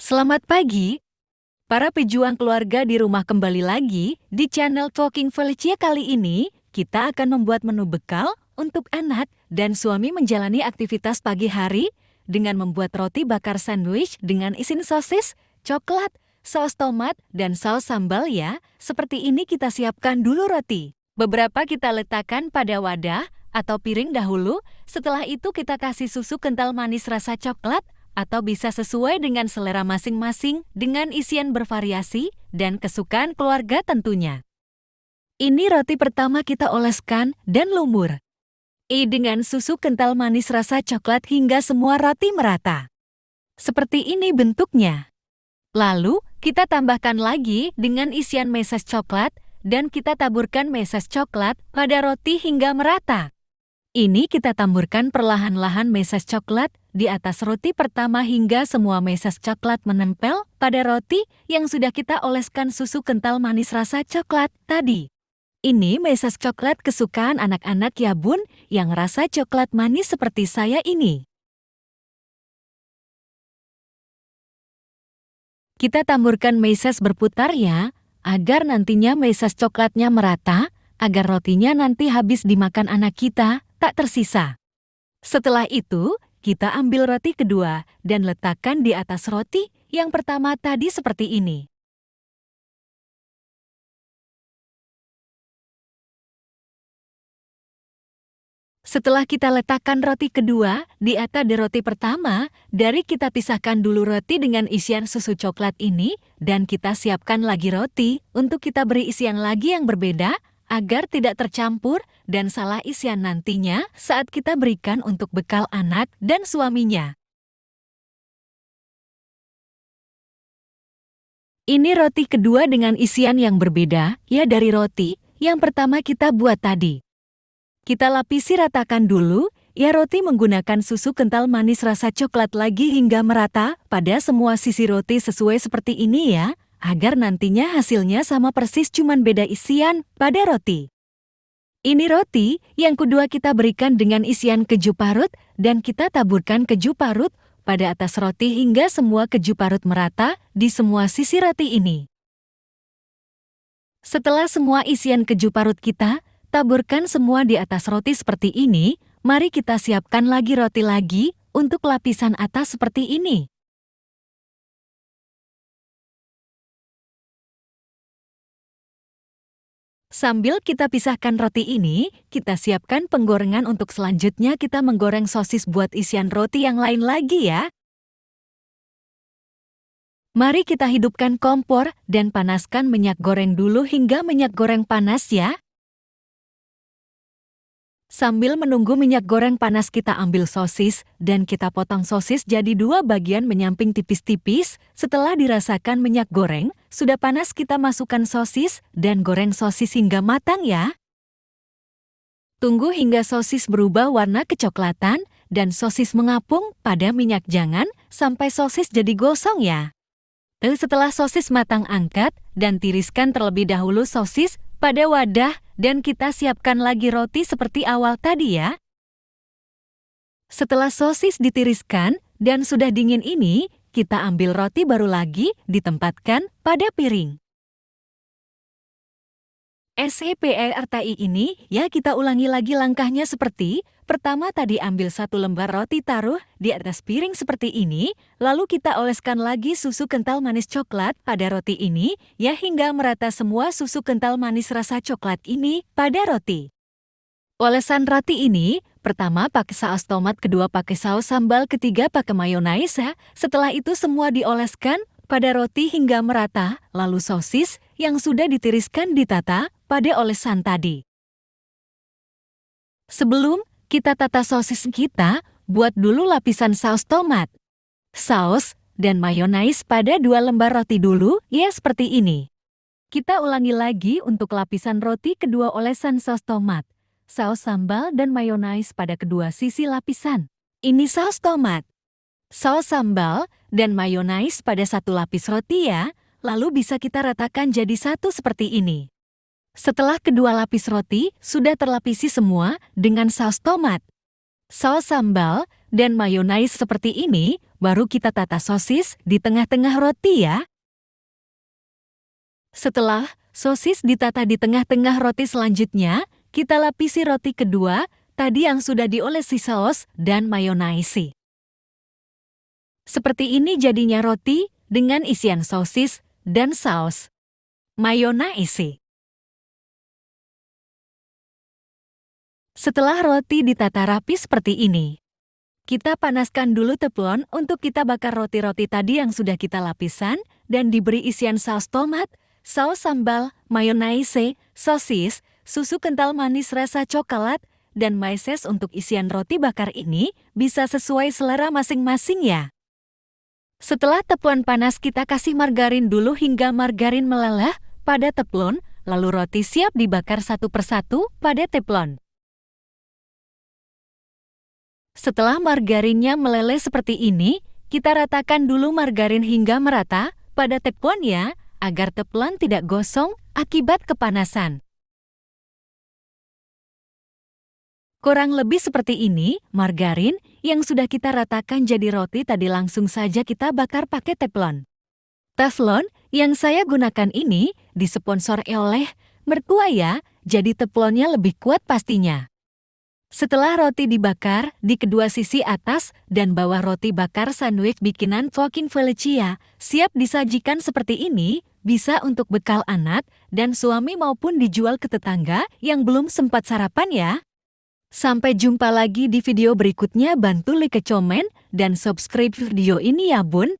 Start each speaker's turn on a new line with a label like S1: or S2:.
S1: Selamat pagi, para pejuang keluarga di rumah kembali lagi di channel Talking Felicia kali ini kita akan membuat menu bekal untuk anak dan suami menjalani aktivitas pagi hari dengan membuat roti bakar sandwich dengan isin sosis, coklat, saus tomat, dan saus sambal ya. Seperti ini kita siapkan dulu roti. Beberapa kita letakkan pada wadah atau piring dahulu, setelah itu kita kasih susu kental manis rasa coklat atau bisa sesuai dengan selera masing-masing dengan isian bervariasi dan kesukaan keluarga tentunya. Ini roti pertama kita oleskan dan lumur. I dengan susu kental manis rasa coklat hingga semua roti merata. Seperti ini bentuknya. Lalu, kita tambahkan lagi dengan isian meses coklat dan kita taburkan meses coklat pada roti hingga merata. Ini kita taburkan perlahan-lahan meses coklat di atas roti pertama hingga semua meses coklat menempel pada roti yang sudah kita oleskan susu kental manis rasa coklat tadi. Ini meses coklat kesukaan anak-anak ya bun yang rasa coklat manis seperti saya ini. Kita taburkan meses berputar ya, agar nantinya meses coklatnya merata, agar rotinya nanti habis dimakan anak kita tak tersisa. Setelah itu, kita ambil roti kedua dan letakkan di atas roti yang pertama tadi seperti ini. Setelah kita letakkan roti kedua di atas di roti pertama, dari kita pisahkan dulu roti dengan isian susu coklat ini dan kita siapkan lagi roti untuk kita beri isian lagi yang berbeda agar tidak tercampur dan salah isian nantinya saat kita berikan untuk bekal anak dan suaminya. Ini roti kedua dengan isian yang berbeda, ya dari roti yang pertama kita buat tadi. Kita lapisi ratakan dulu, ya roti menggunakan susu kental manis rasa coklat lagi hingga merata pada semua sisi roti sesuai seperti ini ya agar nantinya hasilnya sama persis cuman beda isian pada roti. Ini roti yang kedua kita berikan dengan isian keju parut dan kita taburkan keju parut pada atas roti hingga semua keju parut merata di semua sisi roti ini. Setelah semua isian keju parut kita, taburkan semua di atas roti seperti ini, mari kita siapkan lagi roti lagi untuk lapisan atas seperti ini. Sambil kita pisahkan roti ini, kita siapkan penggorengan untuk selanjutnya kita menggoreng sosis buat isian roti yang lain lagi ya. Mari kita hidupkan kompor dan panaskan minyak goreng dulu hingga minyak goreng panas ya. Sambil menunggu minyak goreng panas kita ambil sosis dan kita potong sosis jadi dua bagian menyamping tipis-tipis. Setelah dirasakan minyak goreng, sudah panas kita masukkan sosis dan goreng sosis hingga matang ya. Tunggu hingga sosis berubah warna kecoklatan dan sosis mengapung pada minyak jangan sampai sosis jadi gosong ya. Setelah sosis matang angkat dan tiriskan terlebih dahulu sosis pada wadah dan kita siapkan lagi roti seperti awal tadi ya. Setelah sosis ditiriskan dan sudah dingin ini, kita ambil roti baru lagi ditempatkan pada piring. SEPERTI ini, ya kita ulangi lagi langkahnya seperti Pertama tadi ambil satu lembar roti taruh di atas piring seperti ini, lalu kita oleskan lagi susu kental manis coklat pada roti ini, ya hingga merata semua susu kental manis rasa coklat ini pada roti. Olesan roti ini, pertama pakai saus tomat, kedua pakai saus sambal, ketiga pakai mayonaise ya. Setelah itu semua dioleskan pada roti hingga merata, lalu sosis yang sudah ditiriskan ditata pada olesan tadi. Sebelum kita tata sosis kita, buat dulu lapisan saus tomat. Saus dan mayonaise pada dua lembar roti dulu, ya seperti ini. Kita ulangi lagi untuk lapisan roti kedua olesan saus tomat, saus sambal dan mayonaise pada kedua sisi lapisan. Ini saus tomat, saus sambal, dan mayonaise pada satu lapis roti ya, lalu bisa kita ratakan jadi satu seperti ini. Setelah kedua lapis roti sudah terlapisi semua dengan saus tomat, saus sambal, dan mayonnaise seperti ini, baru kita tata sosis di tengah-tengah roti ya. Setelah sosis ditata di tengah-tengah roti selanjutnya, kita lapisi roti kedua, tadi yang sudah diolesi saus dan mayonnaise. Seperti ini jadinya roti dengan isian sosis dan saus. Mayonnaise. Setelah roti ditata rapi seperti ini, kita panaskan dulu teflon untuk kita bakar roti-roti tadi yang sudah kita lapisan dan diberi isian saus tomat, saus sambal, mayonnaise, sosis, susu kental manis rasa coklat, dan maises untuk isian roti bakar ini bisa sesuai selera masing-masing ya. Setelah teflon panas kita kasih margarin dulu hingga margarin meleleh pada teflon, lalu roti siap dibakar satu persatu pada teflon. Setelah margarinnya meleleh seperti ini, kita ratakan dulu margarin hingga merata pada teflon ya, agar teflon tidak gosong akibat kepanasan. Kurang lebih seperti ini, margarin yang sudah kita ratakan jadi roti tadi langsung saja kita bakar pakai teflon. Teflon yang saya gunakan ini disponsor oleh mertua ya, jadi teflonnya lebih kuat pastinya. Setelah roti dibakar, di kedua sisi atas dan bawah roti bakar sandwich bikinan Fucking Felicia siap disajikan seperti ini, bisa untuk bekal anak dan suami maupun dijual ke tetangga yang belum sempat sarapan ya. Sampai jumpa lagi di video berikutnya bantu like komen dan subscribe video ini ya bun.